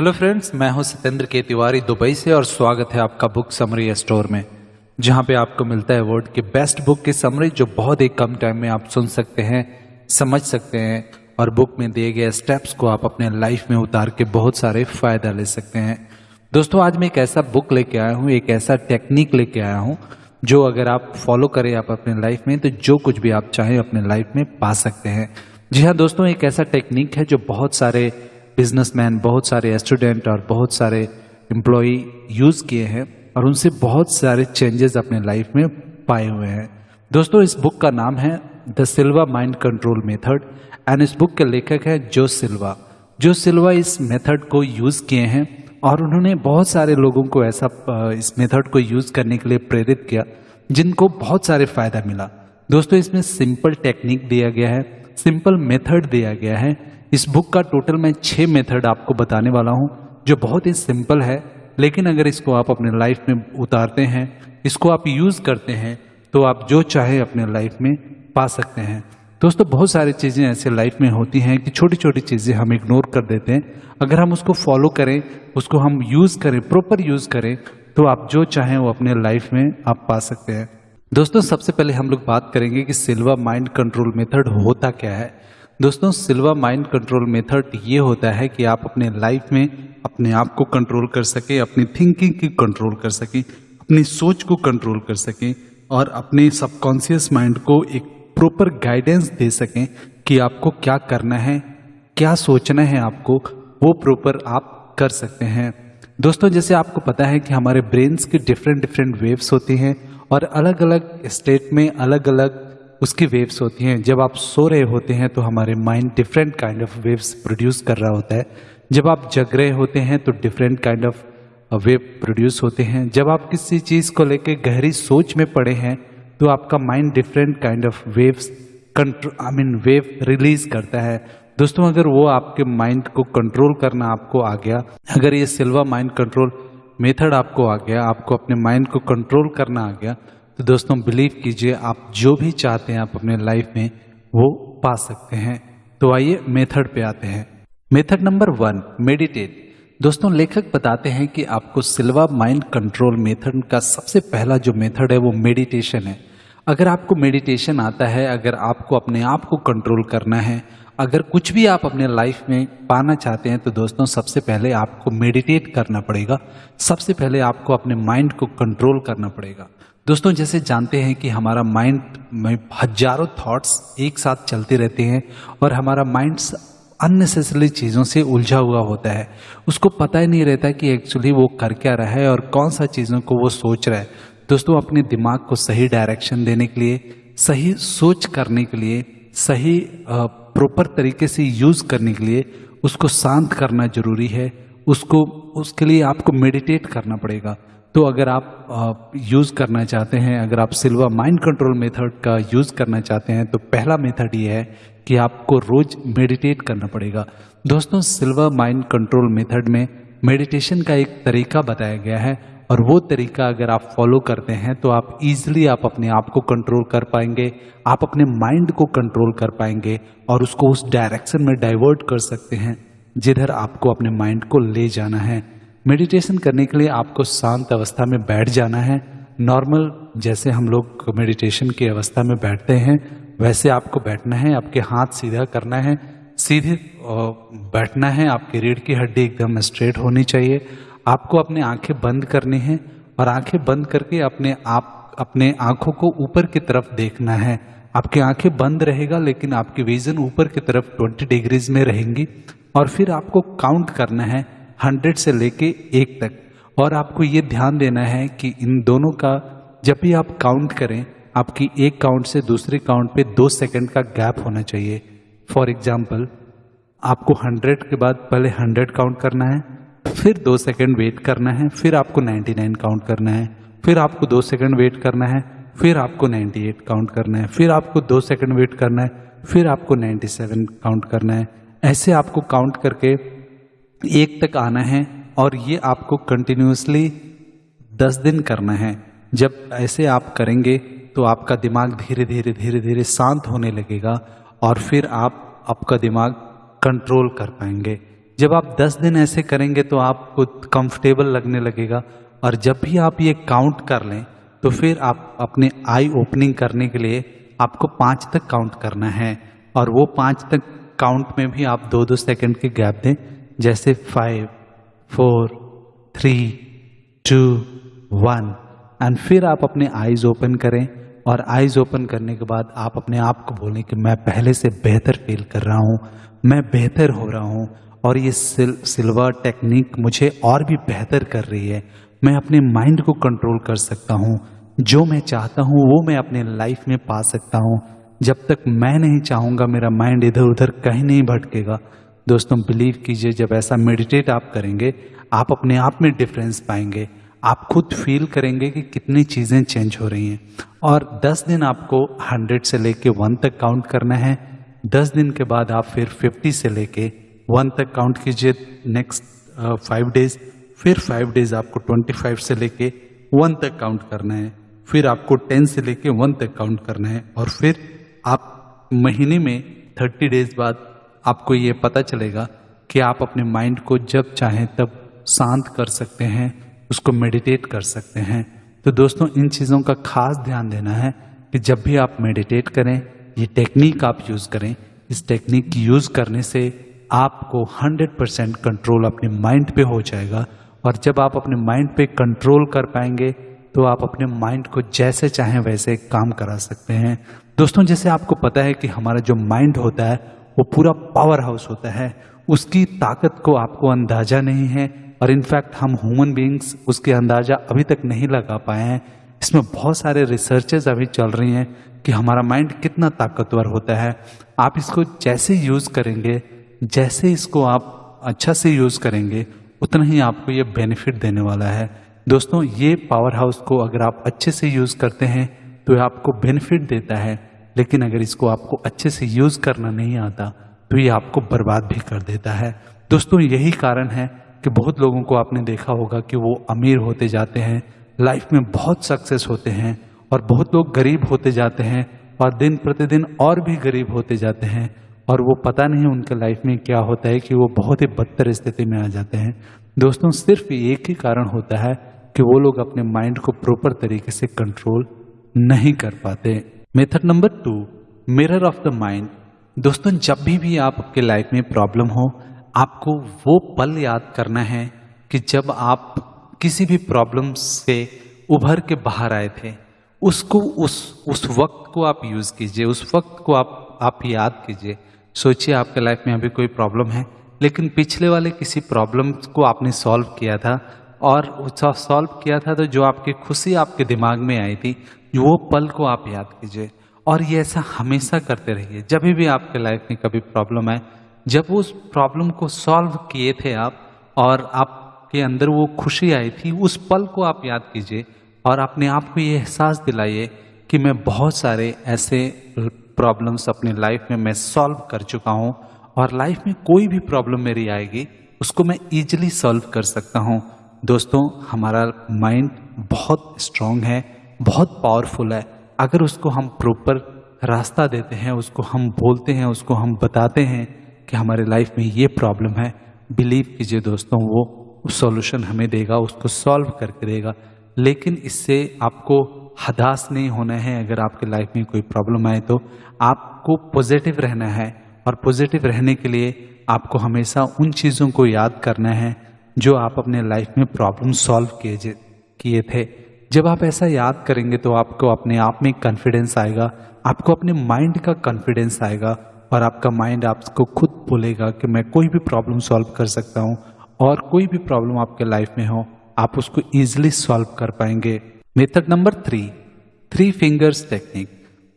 Hello friends मैं हूँ सत्येंद्र के तिवारी दुबई से और स्वागत है आपका बुक समरी स्टोर में, जहाँ पे आपको मिलता है वर्ल्ड की बेस्ट बुक की समरी जो बहुत ही कम टाइम में आप सुन सकते हैं, समझ सकते हैं और बुक में दिए गए स्टेप्स को आप अपने लाइफ में उतार के बहुत सारे फ़ायदा ले सकते हैं। दोस्तों, आज मैं एक ऐसा बुक लेके आया हूँ, एक ऐसा टेक्निक लेके आया हूँ, जो अगर आप फॉलो करें आप अपने लाइफ में तो जो कुछ भी आप चाहें अपने लाइफ में पा सकते हैं। जी हाँ दोस्तों, एक ऐसा टेक्निक है जो बहुत सारे बिजनेसमैन बहुत सारे स्टूडेंट और बहुत सारे एम्प्लॉय यूज़ किए हैं और उनसे बहुत सारे चेंजेस अपने लाइफ में पाए हुए हैं। दोस्तों, इस बुक का नाम है the Silva mind control method and इस बुक के लेखक है जो सिल्वा। जो सिल्वा इस मेथड को यूज़ किए हैं और उन्होंने बहुत सारे लोगों को ऐसा इस मेथड को यूज़ करने के लिए प्रेरित किया, जिनको बहुत सारे फ़ायदा मिला। दोस्तों, इसमें सिंपल टेक्निक दिया गया है सिंपल मेथड दिया गया है इस बुक का टोटल मैं छह मेथड आपको बताने वाला हूँ, जो बहुत ही सिंपल है, लेकिन अगर इसको आप अपने लाइफ में उतारते हैं, इसको आप यूज़ करते हैं तो आप जो चाहे अपने लाइफ में पा सकते हैं। दोस्तों, बहुत सारी चीज़ें ऐसे लाइफ में होती हैं कि छोटी छोटी चीज़ें हम इग्नोर कर देते हैं। अगर हम उसको फॉलो करें, उसको हम यूज़ करें प्रॉपर यूज़ करें तो आप जो चाहें वो अपने लाइफ में आप पा सकते हैं। दोस्तों, सबसे पहले हम लोग बात करेंगे कि सिल्वा माइंड कंट्रोल मेथड होता क्या है। दोस्तों सिल्वा माइंड कंट्रोल मेथड ये होता है कि आप अपने लाइफ में अपने आप को कंट्रोल कर सकें, अपनी थिंकिंग की कंट्रोल कर सकें, अपनी सोच को कंट्रोल कर सकें और अपने सबकॉन्शियस माइंड को एक प्रॉपर गाइडेंस दे सकें कि आपको क्या करना है, क्या सोचना है आपको, वो प्रॉपर आप कर सकते हैं। दोस्तों, जैसे आपको पता है कि हमारे ब्रेन्स के डिफरेंट डिफरेंट वेव्स होती हैं और अलग अलग स्टेट में अलग अलग उसकी वेव्स होती हैं। जब आप सो रहे होते हैं तो हमारे mind different kind of waves produce कर रहा होता है। जब आप जग रहे होते हैं तो different kind of wave produce होते हैं। जब आप किसी चीज़ को लेकर गहरी सोच में पड़े हैं तो आपका mind different kind of waves control I mean wave release करता है। दोस्तों, अगर वो आपके माइंड को कंट्रोल करना आपको आ गया, अगर ये सिल्वा माइंड कंट्रोल मेथड आपको आ गया, आपको अपने माइंड को कंट्रोल करना आ गया तो दोस्तों बिलीव कीजिए, आप जो भी चाहते हैं, आप अपने लाइफ में वो पा सकते हैं। तो आइए मेथड पे आते हैं। मेथड नंबर वन मेडिटेट दोस्तों, लेखक बताते हैं कि आपको सिल्वा माइंड कंट्रोल मेथड का सबसे पहला जो मेथड है, वो मेडिटेशन है। अगर आपको मेडिटेशन आता है, अगर आपको अपने आप को कंट्रोल करना है अगर कुछ भी आप अपने लाइफ में पाना चाहते हैं तो दोस्तों, सबसे पहले आपको मेडिटेट करना पड़ेगा। सबसे पहले आपको अपने माइंड को कंट्रोल करना पड़ेगा। दोस्तों, जैसे जानते हैं कि हमारा माइंड में हज़ारों थॉट्स एक साथ चलते रहते हैं और हमारा माइंड अननेसेसरी चीज़ों से उलझा हुआ होता है। उसको पता ही नहीं रहता कि एक्चुअली वो कर क्या रहा है और कौन सा चीज़ों को वो सोच रहा है। दोस्तों, अपने दिमाग को सही डायरेक्शन देने के लिए, सही सोच करने के लिए, सही प्रॉपर तरीके से यूज़ करने के लिए उसको शांत करना ज़रूरी है, उसको, उसके लिए आपको मेडिटेट करना पड़ेगा। तो अगर आप यूज़ करना चाहते हैं, अगर आप सिल्वा माइंड कंट्रोल मेथड का यूज़ करना चाहते हैं तो पहला मेथड ये है कि आपको रोज मेडिटेट करना पड़ेगा। दोस्तों सिल्वा माइंड कंट्रोल मेथड में मेडिटेशन का एक तरीका बताया गया है। और वो तरीका अगर आप फॉलो करते हैं तो आप इजीली आप अपने आप को कंट्रोल कर पाएँगे, आप अपने माइंड को कंट्रोल कर पाएँगे और उसको उस डायरेक्शन में डाइवर्ट कर सकते हैं, जिधर आपको अपने माइंड को ले जाना है। मेडिटेशन करने के लिए आपको शांत अवस्था में बैठ जाना है। नॉर्मल जैसे हम लोग मेडिटेशन की अवस्था में बैठते हैं, वैसे आपको बैठना है, आपके हाथ सीधा करना है, सीधे बैठना है, आपकी रीढ़ की हड्डी एकदम स्ट्रेट होनी चाहिए। आपको अपने आँखें बंद करनी है और आँखें बंद करके अपने आप, अपने आँखों को ऊपर की तरफ़ देखना है। आपकी आँखें बंद रहेगा, लेकिन आपकी विजन ऊपर की तरफ़ 20 डिग्रीज में रहेंगी और फिर आपको काउंट करना है हंड्रेड से लेके एक तक। और आपको ये ध्यान देना है कि इन दोनों का, जब भी आप काउंट करें, आपकी एक काउंट से दूसरे काउंट पे दो सेकंड का गैप होना चाहिए। फॉर एग्ज़ाम्पल आपको हंड्रेड के बाद पहले हंड्रेड काउंट करना है। फिर दो सेकंड वेट करना है, फिर आपको नाइन्टी नाइन काउंट करना है, फिर आपको दो सेकंड वेट करना है, फिर आपको नाइन्टी एट काउंट करना है, फिर आपको दो सेकंड वेट करना है, फिर आपको नाइन्टी सेवन काउंट करना है। ऐसे आपको काउंट करके एक तक आना है और ये आपको कंटिन्यूसली दस दिन करना है। जब ऐसे आप करेंगे तो आपका दिमाग धीरे धीरे धीरे धीरे शांत होने लगेगा और फिर आप, आपका दिमाग कंट्रोल कर पाएँगे। जब आप दस दिन ऐसे करेंगे तो आपको कंफर्टेबल लगने लगेगा। और जब भी आप ये काउंट कर लें तो फिर आप अपने आई ओपनिंग करने के लिए आपको पाँच तक काउंट करना है। और वो पाँच तक काउंट में भी आप दो दो सेकंड के गैप दें, जैसे five four three two one and फिर आप अपने आईज ओपन करें और आईज ओपन करने के बाद आप अपने आप को बोलें कि मैं पहले से बेहतर फील कर रहा हूँ, मैं बेहतर हो रहा हूँ। और ये सिल, सिल्वर टेक्निक मुझे और भी बेहतर कर रही है। मैं अपने माइंड को कंट्रोल कर सकता हूँ। जो मैं चाहता हूँ वो मैं अपने लाइफ में पा सकता हूँ। जब तक मैं नहीं चाहूँगा मेरा माइंड इधर उधर कहीं नहीं भटकेगा। दोस्तों बिलीव कीजिए जब ऐसा मेडिटेट आप करेंगे आप अपने आप में डिफरेंस पाएँगे। आप खुद फील करेंगे कि कितनी चीज़ें चेंज हो रही हैं। और 10 दिन आपको 100 से लेके 1 तक काउंट करना है। 10 दिन के बाद आप फिर 50 से लेके 1 तक काउंट कीजिए नेक्स्ट फाइव डेज़ फिर फाइव डेज़ आपको 25 से लेके वन तक काउंट करना है, फिर आपको टेन से लेके वन तक काउंट करना है, और फिर आप महीने में 30 डेज़ बाद आपको ये पता चलेगा कि आप अपने माइंड को जब चाहें तब शांत कर सकते हैं, उसको मेडिटेट कर सकते हैं। तो दोस्तों, इन चीज़ों का खास ध्यान देना है कि जब भी आप मेडिटेट करें, ये टेक्निक आप यूज़ करें। इस टेक्निक यूज़ करने से आपको 100 परसेंट कंट्रोल अपने माइंड पे हो जाएगा। और जब आप अपने माइंड पे कंट्रोल कर पाएँगे तो आप अपने माइंड को जैसे चाहें वैसे काम करा सकते हैं। दोस्तों, जैसे आपको पता है कि हमारा जो माइंड होता है, वो पूरा पावर हाउस होता है। उसकी ताकत को आपको अंदाज़ा नहीं है और इनफैक्ट हम ह्यूमन बींग्स उसके अंदाज़ा अभी तक नहीं लगा पाए हैं। इसमें बहुत सारे रिसर्चेज अभी चल रही हैं कि हमारा माइंड कितना ताकतवर होता है। आप इसको जैसे यूज़ करेंगे जैसे इसको आप अच्छा से यूज़ करेंगे, उतना ही आपको ये बेनिफिट देने वाला है। दोस्तों, ये पावर हाउस को अगर आप अच्छे से यूज़ करते हैं तो ये आपको बेनिफिट देता है। लेकिन अगर इसको आपको अच्छे से यूज़ करना नहीं आता तो ये आपको बर्बाद भी कर देता है। दोस्तों, यही कारण है कि बहुत लोगों को आपने देखा होगा कि वो अमीर होते जाते हैं, लाइफ में बहुत सक्सेस होते हैं और बहुत लोग गरीब होते जाते हैं और दिन प्रतिदिन और भी गरीब होते जाते हैं। और वो पता नहीं उनके लाइफ में क्या होता है कि वो बहुत ही बदतर स्थिति में आ जाते हैं। दोस्तों, सिर्फ़ एक ही कारण होता है कि वो लोग अपने माइंड को प्रॉपर तरीके से कंट्रोल नहीं कर पाते। Method number two mirror of the mind दोस्तों, जब भी भी आप आपके लाइफ में प्रॉब्लम हो, आपको वो पल याद करना है कि जब आप किसी भी प्रॉब्लम से उभर के बाहर आए थे, उसको उस उस वक्त को आप यूज़ कीजिए, उस वक्त को आप आप याद कीजिए। सोचिए आपके लाइफ में अभी कोई प्रॉब्लम है, लेकिन पिछले वाले किसी प्रॉब्लम को आपने सॉल्व किया था और सॉल्व किया था तो जो आपकी खुशी आपके दिमाग में आई थी, वो पल को आप याद कीजिए। और ये ऐसा हमेशा करते रहिए, जब भी आपके लाइफ में कभी प्रॉब्लम आए, जब उस प्रॉब्लम को सॉल्व किए थे आप और आपके अंदर वो खुशी आई थी, उस पल को आप याद कीजिए और अपने आप को ये एहसास दिलाइए कि मैं बहुत सारे ऐसे प्रॉब्लम्स अपनी लाइफ में मैं सॉल्व कर चुका हूँ और लाइफ में कोई भी प्रॉब्लम मेरी आएगी, उसको मैं इजीली सॉल्व कर सकता हूँ। दोस्तों, हमारा माइंड बहुत स्ट्रांग है, बहुत पावरफुल है। अगर उसको हम प्रॉपर रास्ता देते हैं, उसको हम बोलते हैं, उसको हम बताते हैं कि हमारे लाइफ में ये प्रॉब्लम है बिलीव कीजिए दोस्तों, वो सॉल्यूशन हमें देगा, उसको सॉल्व करके देगा। लेकिन इससे आपको हदास नहीं होना है, अगर आपके लाइफ में कोई प्रॉब्लम आए तो आपको पॉजिटिव रहना है और पॉजिटिव रहने के लिए आपको हमेशा उन चीज़ों को याद करना है जो आप अपने लाइफ में प्रॉब्लम सॉल्व किए किए थे। जब आप ऐसा याद करेंगे तो आपको अपने आप में कॉन्फिडेंस आएगा, आपको अपने माइंड का कॉन्फिडेंस आएगा और आपका माइंड आपको खुद बोलेगा कि मैं कोई भी प्रॉब्लम सॉल्व कर सकता हूँ और कोई भी प्रॉब्लम आपके लाइफ में हो, आप उसको इजिली सॉल्व कर पाएँगे। Method number three three fingers technique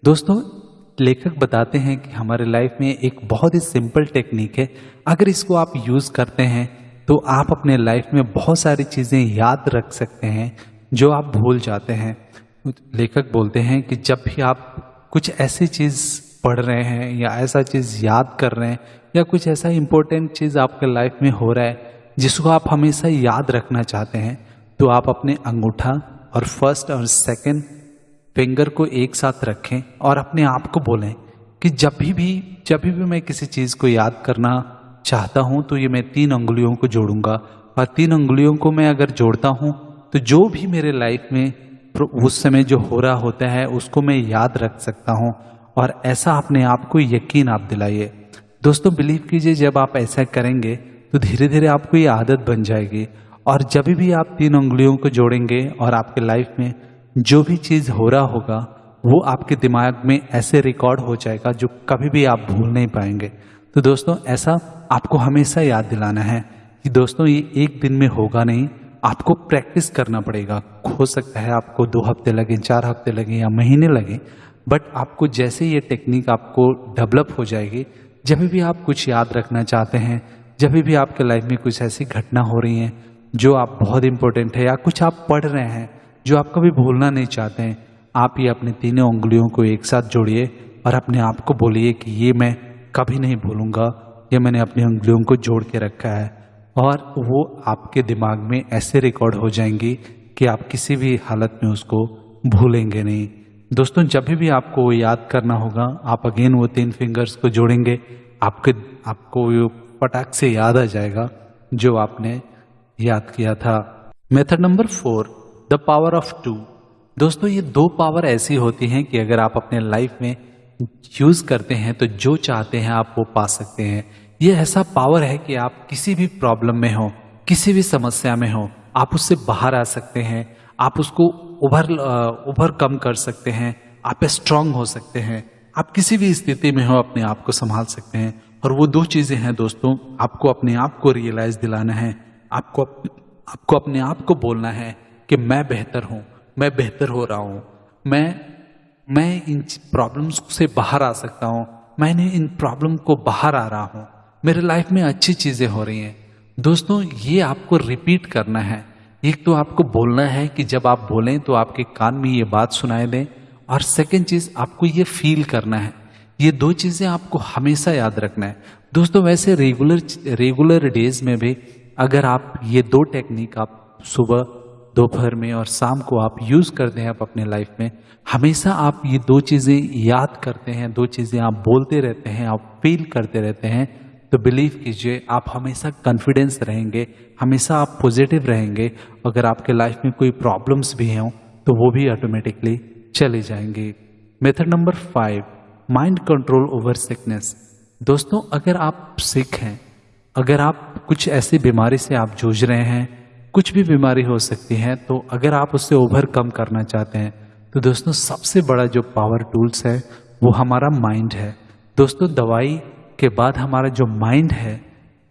दोस्तों, लेखक बताते हैं कि हमारे लाइफ में एक बहुत ही सिंपल टेक्निक है। अगर इसको आप यूज़ करते हैं तो आप अपने लाइफ में बहुत सारी चीज़ें याद रख सकते हैं, जो आप भूल जाते हैं। लेखक बोलते हैं कि जब भी आप कुछ ऐसी चीज़ पढ़ रहे हैं, या ऐसा चीज़ याद कर रहे हैं, या कुछ ऐसा इंपॉर्टेंट चीज़ आपके लाइफ में हो रहा है, जिसको आप हमेशा याद रखना चाहते हैं तो आप अपने अंगूठा और फ़र्स्ट और सेकंड फिंगर को एक साथ रखें और अपने आप को बोलें कि जब भी भी जब भी, मैं किसी चीज़ को याद करना चाहता हूँ तो ये मैं तीन उंगलियों को जोड़ूँगा। और तीन उंगलियों को मैं अगर जोड़ता हूँ तो जो भी मेरे लाइफ में उस समय जो हो रहा होता है उसको मैं याद रख सकता हूँ। और ऐसा अपने आप को यकीन आप दिलाइए। दोस्तों बिलीव कीजिए जब आप ऐसा करेंगे तो धीरे धीरे आपको ये आदत बन जाएगी। और जब भी आप तीन उंगलियों को जोड़ेंगे और आपके लाइफ में जो भी चीज़ हो रहा होगा, वो आपके दिमाग में ऐसे रिकॉर्ड हो जाएगा जो कभी भी आप भूल नहीं पाएँगे। तो दोस्तों, ऐसा आपको हमेशा याद दिलाना है कि दोस्तों, ये एक दिन में होगा नहीं, आपको प्रैक्टिस करना पड़ेगा। हो सकता है आपको दो हफ़्ते लगे, चार हफ़्ते लगे या महीने लगे, बट आपको जैसे ये टेक्निक आपको डेवलप हो जाएगी, जब भी आप कुछ याद रखना चाहते हैं, जब भी आपके लाइफ में कुछ ऐसी घटना हो रही है जो आप बहुत इंपॉर्टेंट है या कुछ आप पढ़ रहे हैं, जो आप कभी भूलना नहीं चाहते हैं, आप ये अपने तीनों उंगलियों को एक साथ जोड़िए और अपने आप को बोलिए कि ये मैं कभी नहीं भूलूँगा, ये मैंने अपनी उंगलियों को जोड़ के रखा है। और वो आपके दिमाग में ऐसे रिकॉर्ड हो जाएँगी कि आप किसी भी हालत में उसको भूलेंगे नहीं। दोस्तों, जब भी आपको वो याद करना होगा, आप अगेन वो तीन फिंगर्स को जोड़ेंगे, आपके, आपको पटाख से याद आ जाएगा जो आपने याद किया था। Method number four, the power of two. दोस्तों, ये दो पावर ऐसी होती हैं कि अगर आप अपने लाइफ में यूज़ करते हैं तो जो चाहते हैं आप वो पा सकते हैं। ये ऐसा पावर है कि आप किसी भी प्रॉब्लम में हो, किसी भी समस्या में हो, आप उससे बाहर आ सकते हैं, आप उसको उभर उभर कम कर सकते हैं, आप स्ट्रांग हो सकते हैं, आप किसी भी स्थिति में हो, अपने आप को संभाल सकते हैं। और वो दो चीज़ें हैं दोस्तों, आपको अपने आप को रियलाइज़ दिलाना है। आपको आपको अपने आप को बोलना है कि मैं बेहतर हूँ, मैं बेहतर हो रहा हूँ, मैं मैं इन प्रॉब्लम्स से बाहर आ सकता हूँ, मैंने इन प्रॉब्लम को बाहर आ रहा हूँ, मेरे लाइफ में अच्छी चीज़ें हो रही हैं। दोस्तों, ये आपको रिपीट करना है। एक तो आपको बोलना है कि जब आप बोलें तो आपके कान में ये बात सुनाई दें और सेकेंड चीज़, आपको ये फील करना है। ये दो चीज़ें आपको हमेशा याद रखना है। दोस्तों, वैसे रेगुलर रेगुलर डेज़ में भी अगर आप ये दो टेक्निक आप सुबह, दोपहर में और शाम को आप यूज़ करते हैं आप अपने लाइफ में, हमेशा आप ये दो चीज़ें याद करते हैं, दो चीज़ें आप बोलते रहते हैं, आप फील करते रहते हैं तो बिलीव कीजिए आप हमेशा कॉन्फिडेंस रहेंगे, हमेशा आप पॉजिटिव रहेंगे, अगर आपके लाइफ में कोई प्रॉब्लम्स भी हों तो वो भी ऑटोमेटिकली चले जाएँगे। Method number five mind control over sickness दोस्तों, अगर आप सिक हैं अगर आप कुछ ऐसी बीमारी से आप जूझ रहे हैं, कुछ भी बीमारी हो सकती है तो अगर आप उससे ओवरकम करना चाहते हैं तो दोस्तों सबसे बड़ा जो पावर टूल्स है, वो हमारा माइंड है। दोस्तों दवाई के बाद हमारा जो माइंड है,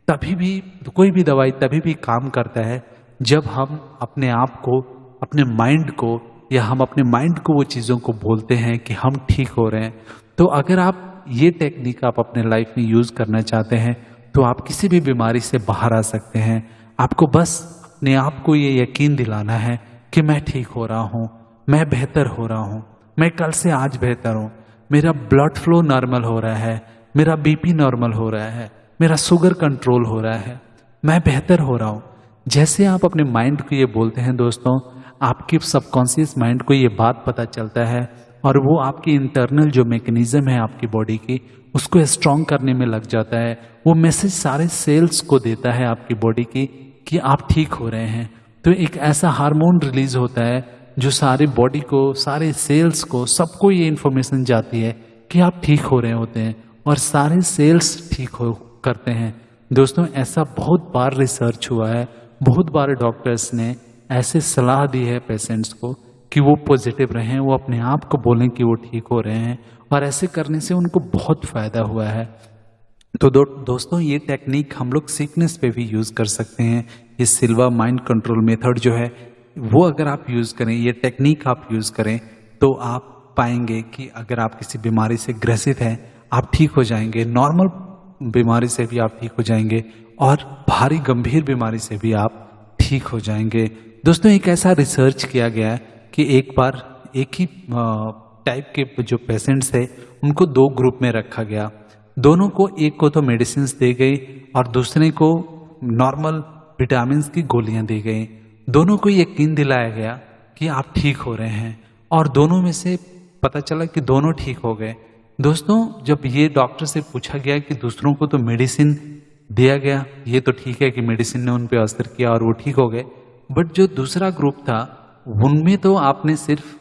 तभी भी, कोई भी दवाई तभी भी काम करता है, जब हम अपने आप को, अपने माइंड को, या हम अपने माइंड को वो चीज़ों को बोलते हैं कि हम ठीक हो रहे हैं। तो अगर आप ये टेक्निक आप अपने लाइफ में यूज़ करना चाहते हैं तो आप किसी भी बीमारी से बाहर आ सकते हैं। आपको बस अपने आप को ये यकीन दिलाना है कि मैं ठीक हो रहा हूँ, मैं बेहतर हो रहा हूँ, मैं कल से आज बेहतर हूँ। मेरा ब्लड फ्लो नॉर्मल हो रहा है, मेरा बीपी नॉर्मल हो रहा है, मेरा शुगर कंट्रोल हो रहा है, मैं बेहतर हो रहा हूँ। जैसे आप अपने माइंड को ये बोलते हैं दोस्तों, आपके सबकॉन्सियस माइंड को ये बात पता चलता है और वो आपकी इंटरनल जो मैकेनिज्म है आपकी बॉडी की, उसको स्ट्रांग करने में लग जाता है। वो मैसेज सारे सेल्स को देता है आपकी बॉडी की कि आप ठीक हो रहे हैं। तो एक ऐसा हार्मोन रिलीज़ होता है जो सारे बॉडी को, सारे सेल्स को, सबको ये इन्फॉर्मेशन जाती है कि आप ठीक हो रहे होते हैं और सारे सेल्स ठीक हो, करते हैं। दोस्तों, ऐसा बहुत बार रिसर्च हुआ है। बहुत बार डॉक्टर्स ने ऐसे सलाह दी है पेशेंट्स को कि वो पॉजिटिव रहें वो अपने आप को बोलें कि वो ठीक हो रहे हैं और ऐसे करने से उनको बहुत फ़ायदा हुआ है। तो दो, दोस्तों ये टेक्निक हम लोग सीकनेस पे भी यूज़ कर सकते हैं। ये सिल्वा माइंड कंट्रोल मेथड जो है वो अगर आप यूज़ करें ये टेक्निक आप यूज़ करें तो आप पाएँगे कि अगर आप किसी बीमारी से ग्रसित हैं आप ठीक हो जाएँगे। नॉर्मल बीमारी से भी आप ठीक हो जाएँगे और भारी गंभीर बीमारी से भी आप ठीक हो जाएँगे। दोस्तों एक ऐसा रिसर्च किया गया है कि एक बार एक ही टाइप के जो पेशेंट्स थे, उनको दो ग्रुप में रखा गया। दोनों को एक को तो मेडिसिन दी गई और दूसरे को नॉर्मल विटामिन की गोलियाँ दी गई। दोनों को यकीन दिलाया गया कि आप ठीक हो रहे हैं और दोनों में से पता चला कि दोनों ठीक हो गए। दोस्तों, जब ये डॉक्टर से पूछा गया कि दूसरों को तो मेडिसिन दिया गया, ये तो ठीक है कि मेडिसिन ने उन पर असर किया और वो ठीक हो गए। बट जो दूसरा ग्रुप था उनमें तो आपने सिर्फ़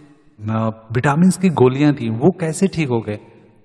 विटामिन की गोलियाँ दी वो कैसे ठीक हो गए?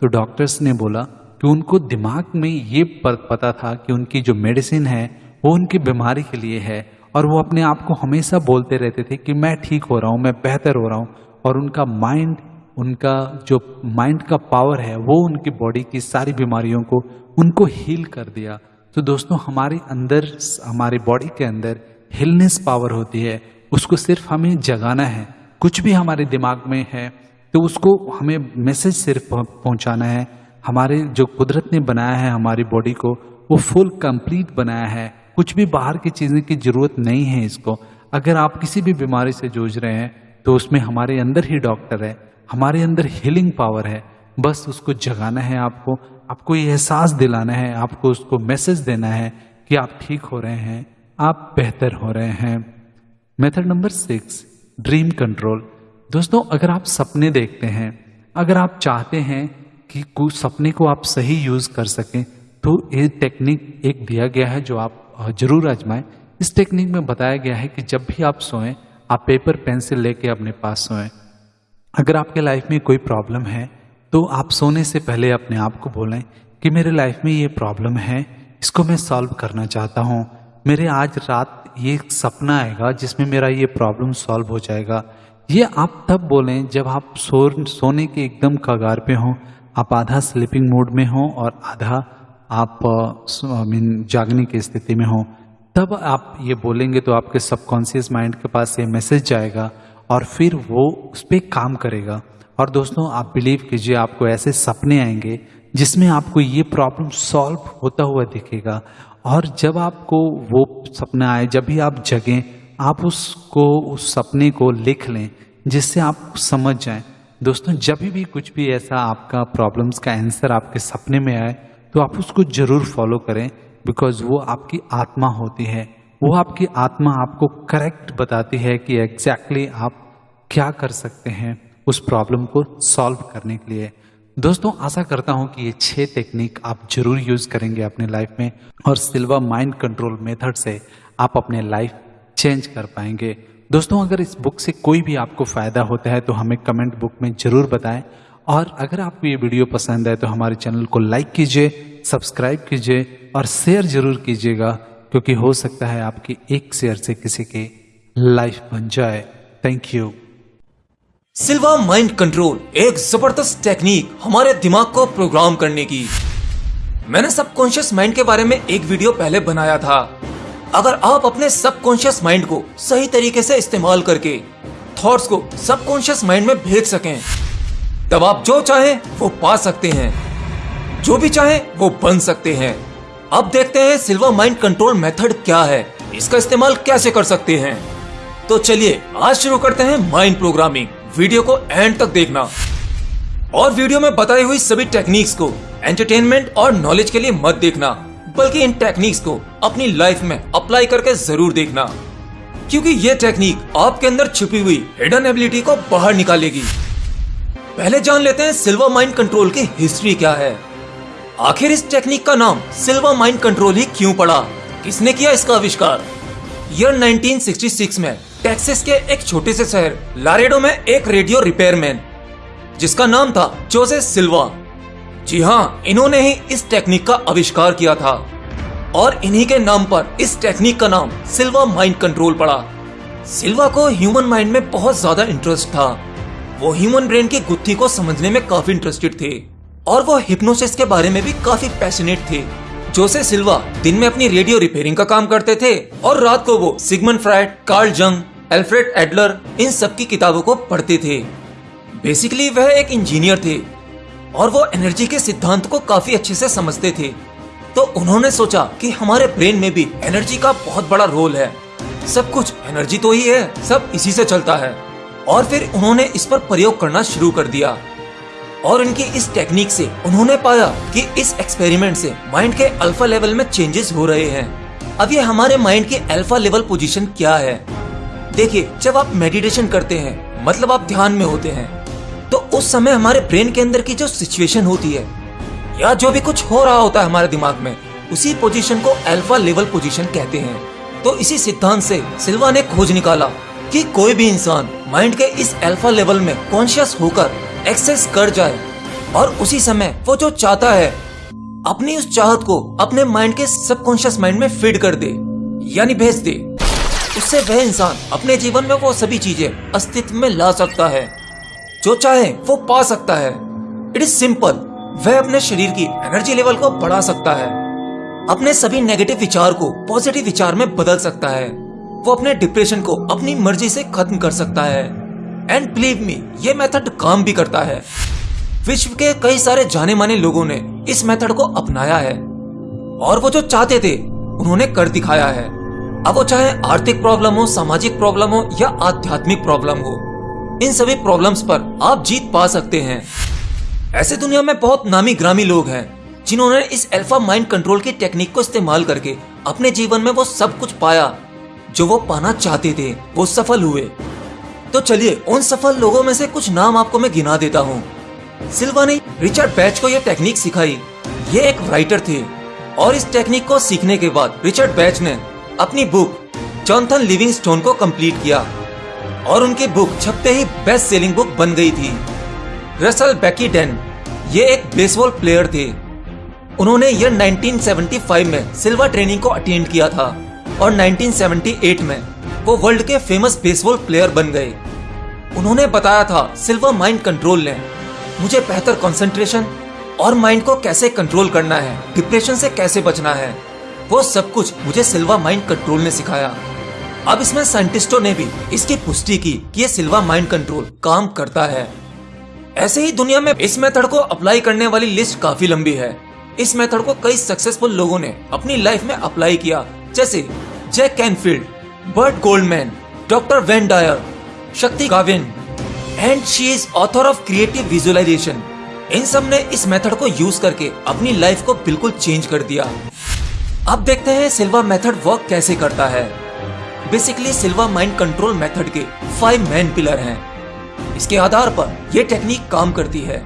तो डॉक्टर्स ने बोला कि उनको दिमाग में ये पता था कि उनकी जो मेडिसिन है, वो उनकी बीमारी के लिए है, और वो अपने आप को हमेशा बोलते रहते थे कि मैं ठीक हो रहा हूँ, मैं बेहतर हो रहा हूँ, और उनका माइंड उनका जो माइंड का पावर है, वो उनकी बॉडी की सारी बीमारियों को, उनको हील कर दिया। तो दोस्तों, हमारे अंदर, हमारी बॉडी के अंदर हिलनेस पावर होती है उसको सिर्फ़ हमें जगाना है। कुछ भी हमारे दिमाग में है तो उसको हमें मैसेज सिर्फ़ पहुंचाना है। हमारे जो कुदरत ने बनाया है हमारी बॉडी को, वो फुल कंप्लीट बनाया है। कुछ भी बाहर की चीज़ें की ज़रूरत नहीं है इसको। अगर आप किसी भी बीमारी से जूझ रहे हैं तो उसमें हमारे अंदर ही डॉक्टर है। हमारे अंदर हीलिंग पावर है। बस उसको जगाना है आपको। आपको ये एहसास दिलाना है। आपको उसको मैसेज देना है कि आप ठीक हो रहे हैं, आप बेहतर हो रहे हैं। Method number six, dream control. दोस्तों, अगर आप सपने देखते हैं, अगर आप चाहते हैं कि सपने को आप सही यूज़ कर सकें तो ये टेक्निक एक दिया गया है जो आप ज़रूर आजमाएँ। इस टेक्निक में बताया गया है कि जब भी आप सोएँ, आप पेपर पेंसिल लेके अपने पास सोएँ। अगर आपके लाइफ में कोई प्रॉब्लम है तो आप सोने से पहले अपने आप को बोलें कि मेरे लाइफ में ये प्रॉब्लम है, इसको मैं सॉल्व करना चाहता हूँ। मेरे आज रात ये सपना आएगा जिसमें मेरा ये प्रॉब्लम सॉल्व हो जाएगा। ये आप तब बोलें जब आप सो, सोने के एकदम कगार पे हों, आप आधा स्लीपिंग मोड में हों और आधा आप मीन जागने की स्थिति में हों। तब आप ये बोलेंगे तो आपके सबकॉन्शियस माइंड के पास ये मैसेज जाएगा और फिर वो उस पर काम करेगा। और दोस्तों, आप बिलीव कीजिए, आपको ऐसे सपने आएँगे जिसमें आपको ये प्रॉब्लम सॉल्व होता हुआ दिखेगा। और जब आपको वो सपना आए, जब भी आप जगें, आप उसको, उस सपने को लिख लें जिससे आप समझ जाएँ। दोस्तों, जब भी कुछ भी ऐसा आपका प्रॉब्लम्स का आंसर आपके सपने में आए तो आप उसको ज़रूर फॉलो करें बिकॉज़ वो आपकी आत्मा होती है। वो आपकी आत्मा आपको करेक्ट बताती है कि एग्जैक्टली exactly आप क्या कर सकते हैं उस प्रॉब्लम को सॉल्व करने के लिए। दोस्तों, आशा करता हूँ कि ये छह टेक्निक आप ज़रूर यूज़ करेंगे अपने लाइफ में और सिल्वा माइंड कंट्रोल मेथड से आप अपने लाइफ चेंज कर पाएँगे। दोस्तों, अगर इस बुक से कोई भी आपको फ़ायदा होता है तो हमें कमेंट बुक में ज़रूर बताएँ। और अगर आपको ये वीडियो पसंद है तो हमारे चैनल को लाइक कीजिए सब्सक्राइब कीजिए और शेयर ज़रूर कीजिएगा, क्योंकि हो सकता है आपकी एक शेयर से किसी की लाइफ बन जाए। Thank you Silva mind control एक ज़बरदस्त टेक्निक हमारे दिमाग को प्रोग्राम करने की। मैंने सबकॉन्शियस माइंड के बारे में एक वीडियो पहले बनाया था। अगर आप अपने सबकॉन्शियस माइंड को सही तरीके से इस्तेमाल करके थॉट्स को सबकॉन्शियस माइंड में भेज सकें, तब आप जो चाहें वो पा सकते हैं। जो भी चाहें वो बन सकते हैं। अब देखते हैं सिल्वा माइंड कंट्रोल मेथड क्या है। इसका इस्तेमाल कैसे कर सकते हैं। तो चलिए आज शुरू करते हैं माइंड प्रोग्रामिंग। वीडियो को एंड तक देखना। और वीडियो में बताई हुई सभी टेक्निक्स को एंटरटेनमेंट और नॉलेज के लिए मत देखना, बल्कि इन टेक्निक्स को अपनी लाइफ में अप्लाई करके ज़रूर देखना, क्योंकि ये टेक्निक आपके अंदर छुपी हुई हिडन एबिलिटी को बाहर निकालेगी। पहले जान लेते हैं सिल्वर माइंड कंट्रोल की हिस्ट्री क्या है। आखिर इस टेक्निक का नाम सिल्वर माइंड कंट्रोल ही क्यों पड़ा? किसने किया इसका आविष्कार? ईयर 1966 में टेक्सास के एक छोटे से शहर लारेडो में एक रेडियो रिपेयरमैन जिसका नाम था जोसे सिल्वा जी हाँ इन्होंने ही इस टेक्निक का आविष्कार किया था। और इन्हीं के नाम पर इस टेक्निक का नाम सिल्वा माइंड कंट्रोल पड़ा। सिल्वा को ह्यूमन माइंड में बहुत ज़्यादा इंटरेस्ट था। वो ह्यूमन ब्रेन की गुत्थी को समझने में काफ़ी इंटरेस्टेड थे। और वो हिप्नोसिस के बारे में भी काफ़ी पैशनेट थे। जोसे सिल्वा दिन में अपनी रेडियो रिपेयरिंग का काम करते थे। और रात को वो Sigmund Freud Carl Jung Alfred Adler इन सब की किताबों को पढ़ते थे। बेसिकली वह एक इंजीनियर थे और वो एनर्जी के सिद्धांत को काफ़ी अच्छे से समझते थे। तो उन्होंने सोचा कि हमारे ब्रेन में भी एनर्जी का बहुत बड़ा रोल है। सब कुछ एनर्जी तो ही है, सब इसी से चलता है। और फिर उन्होंने इस पर प्रयोग करना शुरू कर दिया। और इनकी इस टेक्निक से उन्होंने पाया कि इस एक्सपेरिमेंट से माइंड के अल्फ़ा लेवल में चेंजेस हो रहे हैं। अब ये हमारे माइंड की अल्फ़ा लेवल पोजीशन क्या है? देखिए, जब आप मेडिटेशन करते हैं मतलब आप ध्यान में होते हैं तो उस समय हमारे ब्रेन के अंदर की जो सिचुएशन होती है, या जो भी कुछ हो रहा होता है हमारे दिमाग में, उसी पोजीशन को अल्फ़ा लेवल पोजीशन कहते हैं। तो इसी सिद्धांत से सिल्वा ने खोज निकाला कि कोई भी इंसान माइंड के इस अल्फ़ा लेवल में कॉन्शियस होकर एक्सेस कर जाए, और उसी समय वो जो चाहता है, अपनी उस चाहत को अपने माइंड के सबकॉन्शियस माइंड में फ़ीड कर दे, यानी भेज दे। उससे वह इंसान अपने जीवन में वो सभी चीज़ें अस्तित्व में ला सकता है। जो चाहे वो पा सकता है। इट इज़ सिंपल वह अपने शरीर की एनर्जी लेवल को बढ़ा सकता है। अपने सभी नेगेटिव विचार को पॉजिटिव विचार में बदल सकता है। वो अपने डिप्रेशन को अपनी मर्ज़ी से खत्म कर सकता है। एंड बिलीव मी ये मेथड काम भी करता है। विश्व के कई सारे जाने माने लोगों ने इस मेथड को अपनाया है। और वो जो चाहते थे, उन्होंने कर दिखाया है। अब वो चाहे आर्थिक प्रॉब्लम हो, सामाजिक प्रॉब्लम हो या आध्यात्मिक प्रॉब्लम हो, इन सभी प्रॉब्लम्स पर आप जीत पा सकते हैं। ऐसे दुनिया में बहुत नामी ग्रामी लोग हैं, जिन्होंने इस अल्फ़ा माइंड कंट्रोल की टेक्निक को इस्तेमाल करके अपने जीवन में वो सब कुछ पाया, जो वो पाना चाहते थे, वो सफल हुए। तो चलिए, उन सफल लोगों में से कुछ नाम आपको मैं गिना देता हूँ। सिल्वा ने रिचर्ड बैच को यह टेक्निक सिखाई। ये एक राइटर थे, और इस टेक्निक को सीखने के बाद रिचर्ड बैच ने अपनी बुक, जॉनथन लिविंग स्टोन को कंप्लीट किया। और उनकी बुक छपते ही बेस्ट सेलिंग बुक बन गई थी। रसल बैकी डेन ये एक बेसबॉल प्लेयर थे। उन्होंने ईयर 1975 में सिल्वर ट्रेनिंग को अटेंड किया था और 1978 में वो वर्ल्ड के फ़ेमस बेसबॉल प्लेयर बन गए। उन्होंने बताया था, सिल्वर माइंड कंट्रोल ने मुझे बेहतर कंसंट्रेशन और माइंड को कैसे कंट्रोल करना है? डिप्रेशन से कैसे बचना है? वो सब कुछ मुझे सिल्वा माइंड कंट्रोल ने सिखाया। अब इसमें साइंटिस्टों ने भी इसकी पुष्टि की कि ये सिल्वा माइंड कंट्रोल काम करता है। ऐसे ही दुनिया में इस मेथड को अप्लाई करने वाली लिस्ट काफ़ी लंबी है। इस मेथड को कई सक्सेसफुल लोगों ने अपनी लाइफ में अप्लाई किया, जैसे Jack Canfield, Burt Goldman, doctor Wayne Dyer, Shakti Gawain, and she is author of creative visualization. इन सबने इस मेथड को यूज़ करके अपनी लाइफ को बिल्कुल चेंज कर दिया। अब देखते हैं सिल्वा मेथड वर्क कैसे करता है। Basically Silva mind control method के फाइव मेन पिलर हैं। इसके आधार पर यह टेक्निक काम करती है,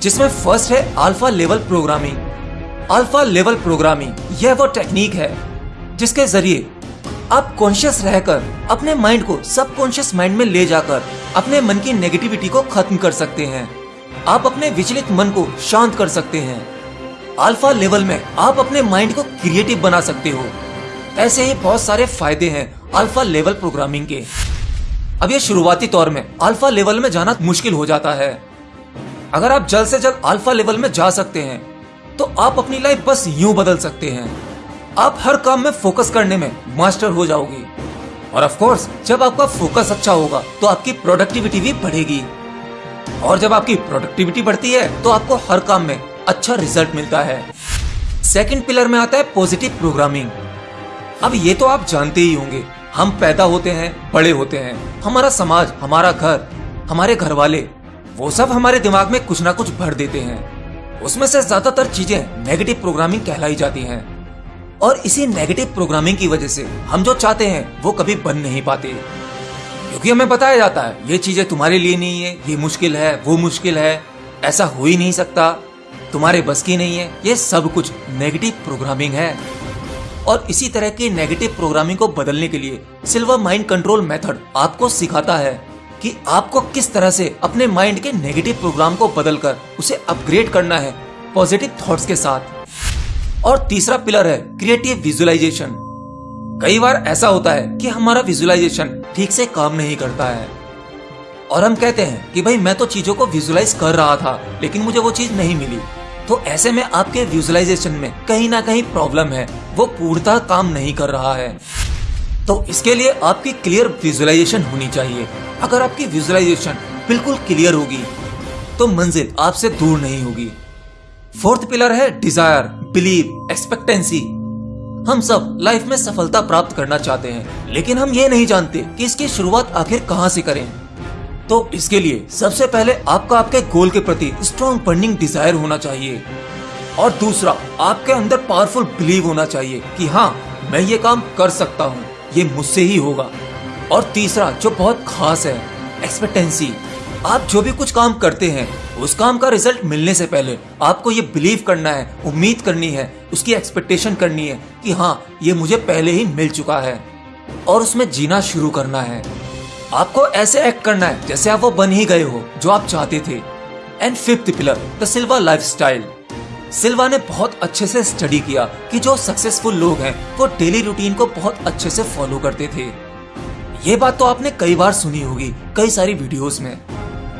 जिसमें फ़र्स्ट है alpha level programming alpha level programming यह वो टेक्निक है, जिसके ज़रिए आप कॉन्शियस रहकर अपने माइंड को सबकॉन्शियस माइंड में ले जाकर अपने मन की नेगेटिविटी को खत्म कर सकते हैं। आप अपने विचलित मन को शांत कर सकते हैं। अल्फ़ा लेवल में आप अपने माइंड को क्रिएटिव बना सकते हो। ऐसे ही बहुत सारे फ़ायदे हैं अल्फ़ा लेवल प्रोग्रामिंग के। अब ये शुरुआती तौर में अल्फ़ा लेवल में जाना मुश्किल हो जाता है। अगर आप जल्द से जल्द अल्फ़ा लेवल में जा सकते हैं तो आप अपनी लाइफ बस यूँ बदल सकते हैं। आप हर काम में फोकस करने में मास्टर हो जाओगे। और ऑफ़ कोर्स जब आपका फोकस अच्छा होगा तो आपकी प्रोडक्टिविटी भी बढ़ेगी। और जब आपकी प्रोडक्टिविटी बढ़ती है तो आपको हर काम में अच्छा रिज़ल्ट मिलता है। सेकंड पिलर में आता है पॉजिटिव प्रोग्रामिंग अब ये तो आप जानते ही होंगे, हम पैदा होते हैं, बड़े होते हैं। हमारा समाज, हमारा घर, हमारे घर वाले वो सब हमारे दिमाग में कुछ ना कुछ भर देते हैं। उसमें से ज़्यादातर चीज़ें नेगेटिव प्रोग्रामिंग कहलाई जाती हैं। और इसी नेगेटिव प्रोग्रामिंग की वजह से हम जो चाहते हैं, वो कभी बन नहीं पाते। क्योंकि हमें बताया जाता है, ये चीज़ें तुम्हारे लिए नहीं है, ये मुश्किल है, वो मुश्किल है, ऐसा हो ही नहीं सकता। तुम्हारे बस की नहीं है। ये सब कुछ नेगेटिव प्रोग्रामिंग है। और इसी तरह की नेगेटिव प्रोग्रामिंग को बदलने के लिए सिल्वर माइंड कंट्रोल मेथड आपको सिखाता है कि आपको किस तरह से अपने माइंड के नेगेटिव प्रोग्राम को बदलकर उसे अपग्रेड करना है पॉजिटिव थॉट्स के साथ। और तीसरा पिलर है क्रिएटिव विजुअलाइजेशन कई बार ऐसा होता है कि हमारा विजुअलाइजेशन ठीक से काम नहीं करता है। और हम कहते हैं कि भाई, मैं तो चीज़ों को विजुअलाइज कर रहा था, लेकिन मुझे वो चीज़ नहीं मिली। तो ऐसे में आपके विजुअलाइजेशन में कहीं ना कहीं प्रॉब्लम है। वो पूर्णतः काम नहीं कर रहा है। तो इसके लिए आपकी क्लियर विजुअलाइजेशन होनी चाहिए। अगर आपकी विजुअलाइजेशन बिल्कुल क्लियर होगी तो मंजिल आपसे दूर नहीं होगी। फोर्थ पिलर है डिज़ायर बिलीव एक्सपेक्टेंसी हम सब लाइफ में सफलता प्राप्त करना चाहते हैं, लेकिन हम ये नहीं जानते कि इसकी शुरुआत आखिर कहाँ से करें। तो इसके लिए सबसे पहले आपका आपके गोल के प्रति स्ट्रॉन्ग बर्निंग डिज़ायर होना चाहिए। और दूसरा, आपके अंदर पावरफुल बिलीव होना चाहिए कि हाँ मैं ये काम कर सकता हूँ, ये मुझसे ही होगा। और तीसरा, जो बहुत खास है एक्सपेक्टेंसी आप जो भी कुछ काम करते हैं, उस काम का रिज़ल्ट मिलने से पहले आपको ये बिलीव करना है, उम्मीद करनी है, उसकी एक्सपेक्टेशन करनी है कि हाँ ये मुझे पहले ही मिल चुका है। और उसमें जीना शुरू करना है। आपको ऐसे एक्ट करना है जैसे आप वो बन ही गए हो, जो आप चाहते थे। And fifth pillar the Silva life Silva ने बहुत अच्छे से स्टडी किया कि जो सक्सेसफुल लोग हैं, वो डेली रूटीन को बहुत अच्छे से फॉलो करते थे। ये बात तो आपने कई बार सुनी होगी, कई सारी वीडियोस में,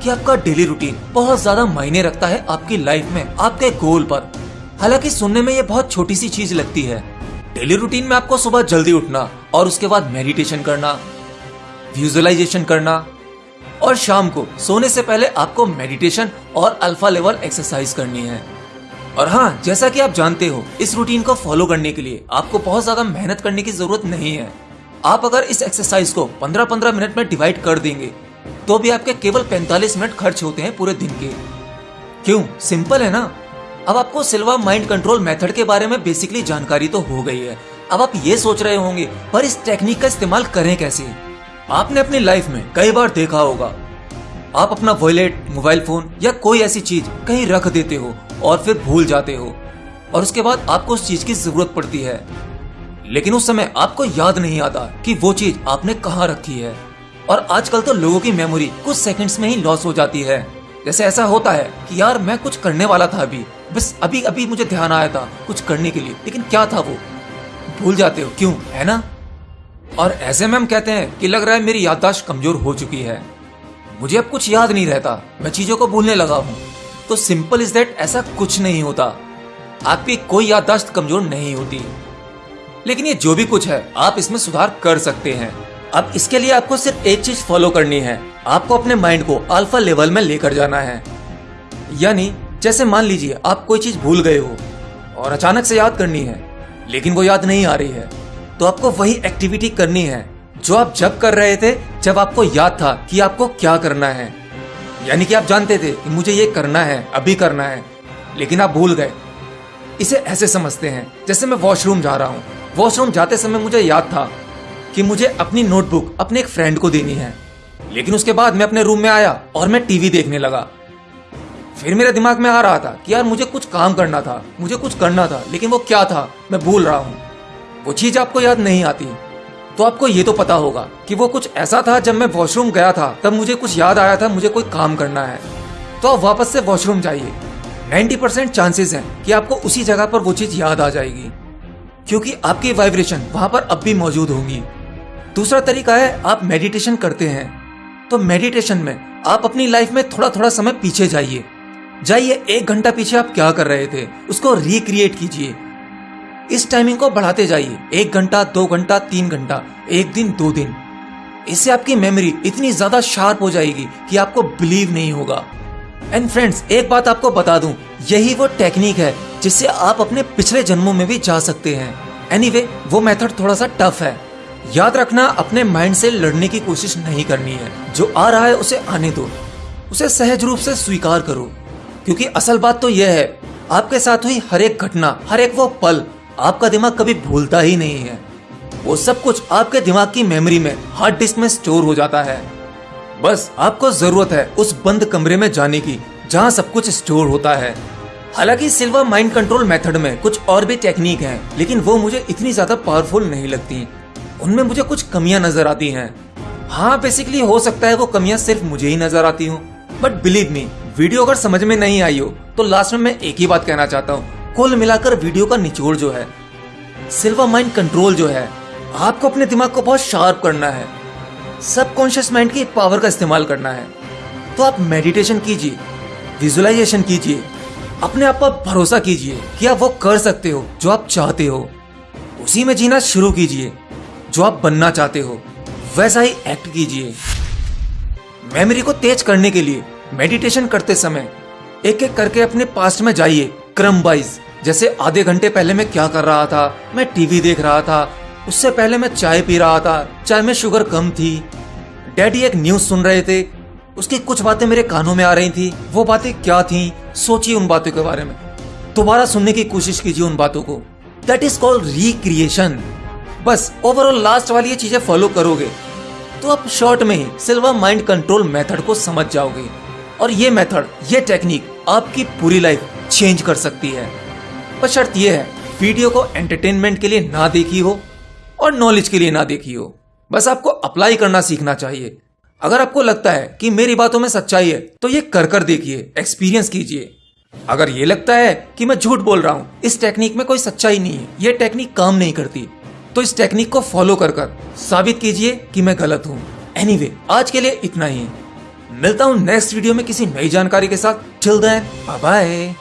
कि आपका डेली रूटीन बहुत ज़्यादा मायने रखता है आपकी लाइफ में, आपके गोल पर। हालाँकि सुनने में ये बहुत छोटी सी चीज़ लगती है। डेली रूटीन में आपको सुबह जल्दी उठना और उसके बाद मेडिटेशन करना विजुअलाइजेशन करना। और शाम को सोने से पहले आपको मेडिटेशन और अल्फ़ा लेवल एक्सरसाइज करनी है। और हाँ जैसा कि आप जानते हो, इस रूटीन को फॉलो करने के लिए आपको बहुत ज़्यादा मेहनत करने की ज़रूरत नहीं है। आप अगर इस एक्सरसाइज को 15-15 मिनट में डिवाइड कर देंगे तो भी आपके केवल 45 मिनट खर्च होते हैं पूरे दिन के। क्यों? सिंपल है ना? अब आपको सिल्वा माइंड कंट्रोल मेथड के बारे में बेसिकली जानकारी तो हो गई है। अब आप ये सोच रहे होंगे, पर इस टेक्निक का इस्तेमाल करें कैसे? आपने अपनी लाइफ में कई बार देखा होगा। आप अपना वॉलेट मोबाइल फ़ोन या कोई ऐसी चीज़ कहीं रख देते हो और फिर भूल जाते हो और उसके बाद आपको उस चीज़ की ज़रूरत पड़ती है। लेकिन उस समय आपको याद नहीं आता कि वो चीज़ आपने कहाँ रखी है। और आजकल तो लोगों की मेमोरी कुछ सेकंड्स में ही लॉस हो जाती है। जैसे ऐसा होता है कि यार मैं कुछ करने वाला था अभी। बस अभी अभी मुझे ध्यान आया था कुछ करने के लिए। लेकिन क्या था वो? भूल जाते हो। क्यों? है ना? और ऐसे में हम कहते हैं कि लग रहा है मेरी याददाश्त कमज़ोर हो चुकी है। मुझे अब कुछ याद नहीं रहता। मैं चीज़ों को भूलने लगा हूँ। तो सिंपल इज़ दैट ऐसा कुछ नहीं होता। आपकी कोई याददाश्त कमज़ोर नहीं होती। लेकिन ये जो भी कुछ है, आप इसमें सुधार कर सकते हैं। अब इसके लिए आपको सिर्फ़ एक चीज़ फॉलो करनी है। आपको अपने माइंड को अल्फ़ा लेवल में लेकर जाना है। यानी, जैसे मान लीजिए, आप कोई चीज़ भूल गए हो और अचानक से याद करनी है, लेकिन वो याद नहीं आ रही है। तो आपको वही एक्टिविटी करनी है, जो आप जब कर रहे थे, जब आपको याद था कि आपको क्या करना है। यानी कि आप जानते थे कि मुझे ये करना है, अभी करना है, लेकिन आप भूल गए। इसे ऐसे समझते हैं, जैसे मैं वॉशरूम जा रहा हूँ। वॉशरूम जाते समय मुझे याद था कि मुझे अपनी नोटबुक अपने एक फ्रेंड को देनी है। लेकिन उसके बाद मैं अपने रूम में आया और मैं टीवी देखने लगा। फिर मेरे दिमाग में आ रहा था कि यार मुझे कुछ काम करना था, मुझे कुछ करना था, लेकिन वो क्या था, मैं भूल रहा हूँ। वो चीज़ आपको याद नहीं आती। तो आपको ये तो पता होगा कि वो कुछ ऐसा था जब मैं वॉशरूम गया था, तब मुझे कुछ याद आया था, मुझे कोई काम करना है। तो आप वापस से वॉशरूम जाइए। 90% परसेंट चांसेस हैं कि आपको उसी जगह पर वो चीज़ याद आ जाएगी। क्योंकि आपकी वाइब्रेशन वहाँ पर अब भी मौजूद होंगी। दूसरा तरीका है, आप मेडिटेशन करते हैं। तो मेडिटेशन में आप अपनी लाइफ में थोड़ा थोड़ा समय पीछे जाइए। जाइए, एक घंटा पीछे आप क्या कर रहे थे, उसको रिक्रिएट कीजिए। इस टाइमिंग को बढ़ाते जाइए। एक घंटा दो घंटा तीन घंटा एक दिन दो दिन। इससे आपकी मेमोरी इतनी ज़्यादा शार्प हो जाएगी कि आपको बिलीव नहीं होगा। एंड फ्रेंड्स एक बात आपको बता दूँ यही वो टेक्निक है जिससे आप अपने पिछले जन्मों में भी जा सकते हैं। एनीवे anyway, वो मेथड थोड़ा सा टफ है। याद रखना अपने माइंड से लड़ने की कोशिश नहीं करनी है। जो आ रहा है उसे आने दो। उसे सहज रूप से स्वीकार करो। क्योंकि असल बात तो यह है आपके साथ हुई हर एक घटना हर एक वो पल आपका दिमाग कभी भूलता ही नहीं है। वो सब कुछ आपके दिमाग की मेमोरी में हार्ड डिस्क में स्टोर हो जाता है। बस आपको ज़रूरत है उस बंद कमरे में जाने की जहाँ सब कुछ स्टोर होता है। हालाँकि सिल्वर माइंड कंट्रोल मेथड में कुछ और भी टेक्निक हैं, लेकिन वो मुझे इतनी ज़्यादा पावरफुल नहीं लगती। उनमें मुझे कुछ कमियाँ नज़र आती हैं। हाँ बेसिकली हो सकता है वो कमियाँ सिर्फ़ मुझे ही नज़र आती हूँ। बट बिलीव मी वीडियो अगर समझ में नहीं आई हो तो लास्ट में मैं एक ही बात कहना चाहता हूँ। कुल मिलाकर वीडियो का निचोड़ जो है, सिल्वर माइंड कंट्रोल जो है, आपको अपने दिमाग को बहुत शार्प करना है। सबकॉन्शियस माइंड की पावर का इस्तेमाल करना है। तो आप मेडिटेशन कीजिए, विजुअलाइजेशन कीजिए, अपने आप पर भरोसा कीजिए कि आप वो कर सकते हो जो आप चाहते हो। उसी में जीना शुरू कीजिए, जो आप बनना चाहते हो। वैसा ही एक्ट कीजिए। मेमोरी को तेज करने के लिए मेडिटेशन करते समय एक एक करके अपने पास्ट में जाइए क्रम वाइज जैसे आधे घंटे पहले मैं क्या कर रहा था? मैं टीवी देख रहा था। उससे पहले मैं चाय पी रहा था। चाय में शुगर कम थी। डैडी एक न्यूज़ सुन रहे थे। उसकी कुछ बातें मेरे कानों में आ रही थी। वो बातें क्या थी? सोचिए उन बातों के बारे में। दोबारा सुनने की कोशिश कीजिए उन बातों को। दैट इज़ कॉल्ड रिक्रिएशन बस ओवरऑल लास्ट वाली ये चीज़ें फॉलो करोगे तो आप शॉर्ट में ही सिल्वर माइंड कंट्रोल मेथड को समझ जाओगे। और ये मेथड ये टेक्निक आपकी पूरी लाइफ चेंज कर सकती है। पर शर्त यह है वीडियो को एंटरटेनमेंट के लिए ना देखी हो और नॉलेज के लिए ना देखी हो। बस आपको अप्लाई करना सीखना चाहिए। अगर आपको लगता है कि मेरी बातों में सच्चाई है तो ये कर कर देखिए एक्सपीरियंस कीजिए। अगर ये लगता है कि मैं झूठ बोल रहा हूँ इस टेक्निक में कोई सच्चाई नहीं है ये टेक्निक काम नहीं करती। तो इस टेक्निक को फॉलो कर कर साबित कीजिए कि मैं गलत हूँ। एनीवे anyway, आज के लिए इतना ही। मिलता हूँ नेक्स्ट वीडियो में किसी नई जानकारी के साथ। Bye bye